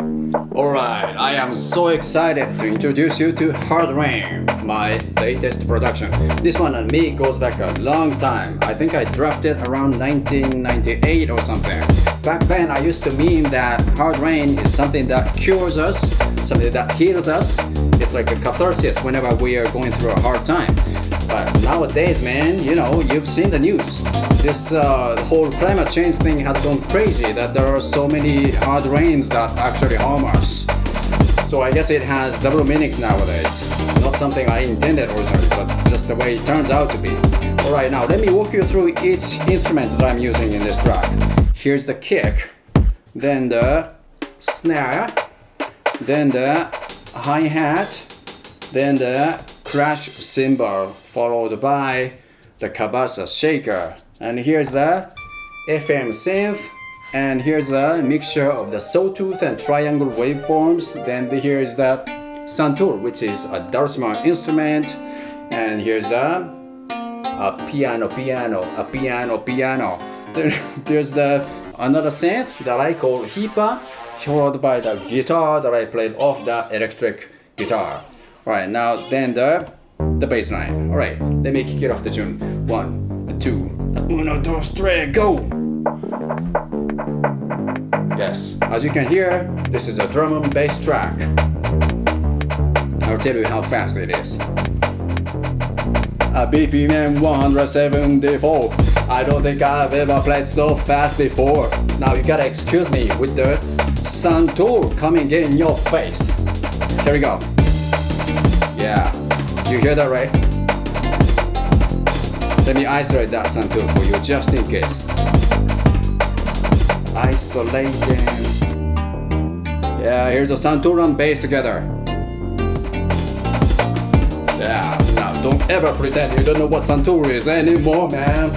Alright, I am so excited to introduce you to Hard Rain, my latest production. This one and me goes back a long time. I think I drafted around 1998 or something. Back then I used to mean that Hard Rain is something that cures us, something that heals us. It's like a catharsis whenever we are going through a hard time. But nowadays, man, you know, you've seen the news. This uh, whole climate change thing has gone crazy that there are so many hard rains that actually harm us. So I guess it has double meanings nowadays. Not something I intended originally, but just the way it turns out to be. Alright, now let me walk you through each instrument that I'm using in this track. Here's the kick, then the snare, then the hi-hat, then the crash cymbal followed by the cabasa shaker. And here's the FM synth and here's a mixture of the sawtooth and triangle waveforms. Then here's the santur, which is a dulcimer instrument. And here's the a piano, piano, a piano, piano. There, there's the another synth that I call hipa, followed by the guitar that I played off the electric guitar. Alright, now then the the bass line. Alright, let me kick it off the tune. One, two, uno, dos, tres, go! Yes, as you can hear, this is a drum and bass track. I'll tell you how fast it is. A BPM 174. I don't think I've ever played so fast before. Now you gotta excuse me with the Santur coming in your face. Here we go. Yeah, you hear that right? Let me isolate that Santur for you just in case. Isolating. Yeah, here's a Santur and bass together. Yeah, now don't ever pretend you don't know what Santur is anymore, man.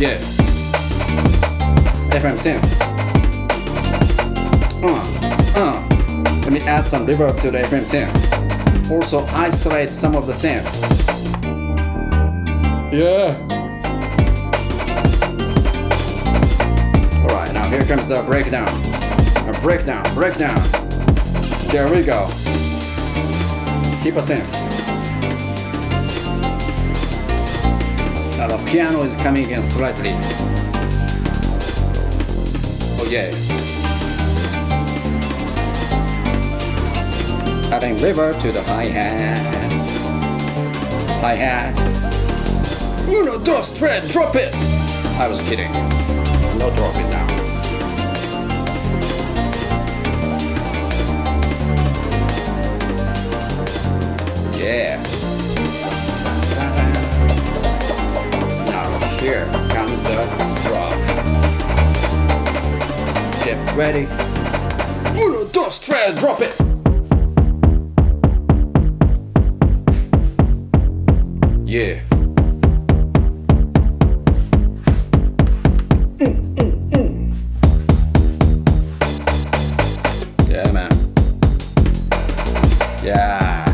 Yeah. FM synth. Uh, uh. Let me add some reverb to the FM synth also isolate some of the synth. Yeah. Alright, now here comes the breakdown. A breakdown, breakdown. There we go. Keep a synth. Now the piano is coming in slightly. Oh yeah. Adding liver to the hi-hat. Hi-hat. Uno, dos, tres, drop it! I was kidding. No drop it now. Yeah. Now here comes the drop. Get ready. Uno, dos, tres, drop it! Yeah. Yeah, man. Yeah.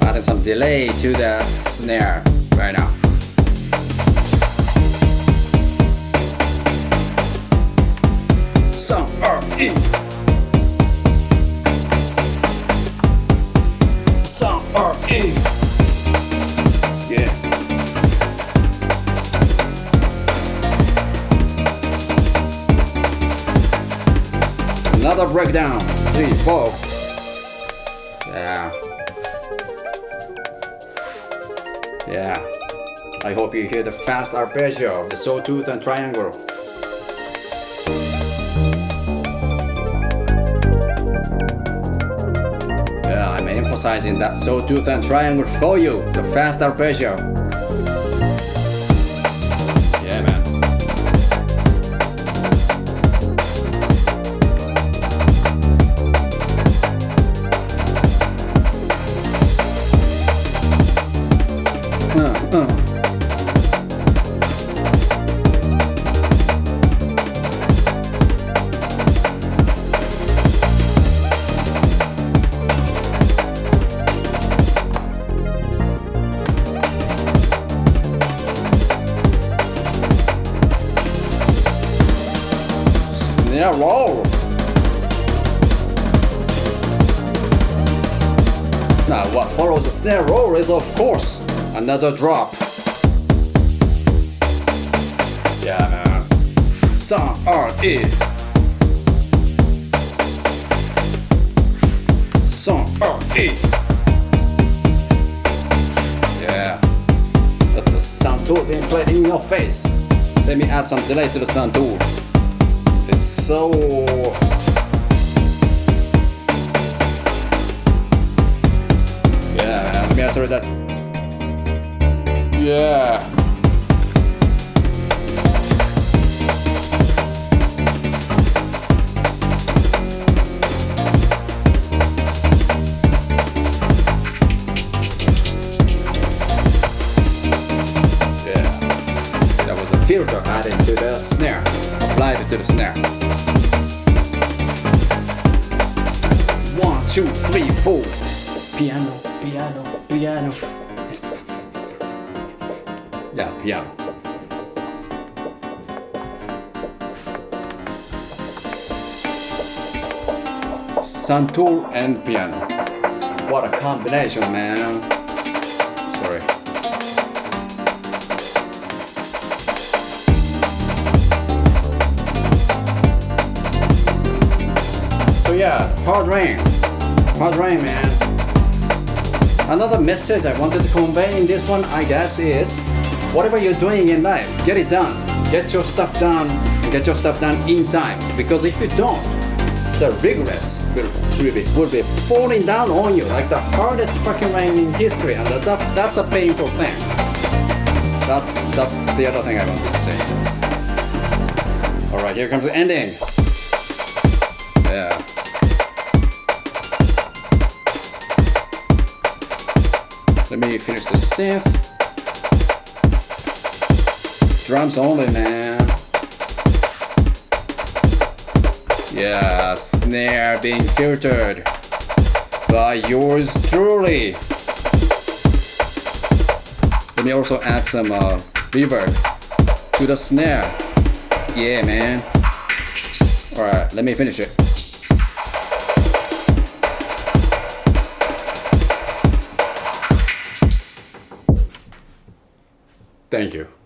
Adding some delay to the snare right now. R-E Some R-E Yeah. Another breakdown. Three, four. Yeah. Yeah. I hope you hear the fast arpeggio of the sawtooth and triangle emphasizing that sawtooth and triangle for you, the fast arpeggio. Snare roll. Now what follows the snare roll is of course another drop. Yeah man. Some R-E. Some R-E. Yeah. That's a Santur being played in your face. Let me add some delay to the Santur. So Yeah, me answer that. Yeah. Yeah. That was a filter added to the snare. Applied it to the snare. One, two, three, four. Piano, piano, piano. Yeah, piano. Santur and piano. What a combination, man. Yeah, hard rain. Hard rain, man. Another message I wanted to convey in this one, I guess, is whatever you're doing in life, get it done. Get your stuff done. And get your stuff done in time. Because if you don't, the regrets will, will, be, will be falling down on you like the hardest fucking rain in history, and that's a, that's a painful thing. That's that's the other thing I wanted to say. All right, here comes the ending. Let me finish the synth. Drums only, man. Yeah, snare being filtered by yours truly. Let me also add some uh, reverb to the snare. Yeah, man. Alright, let me finish it. Thank you.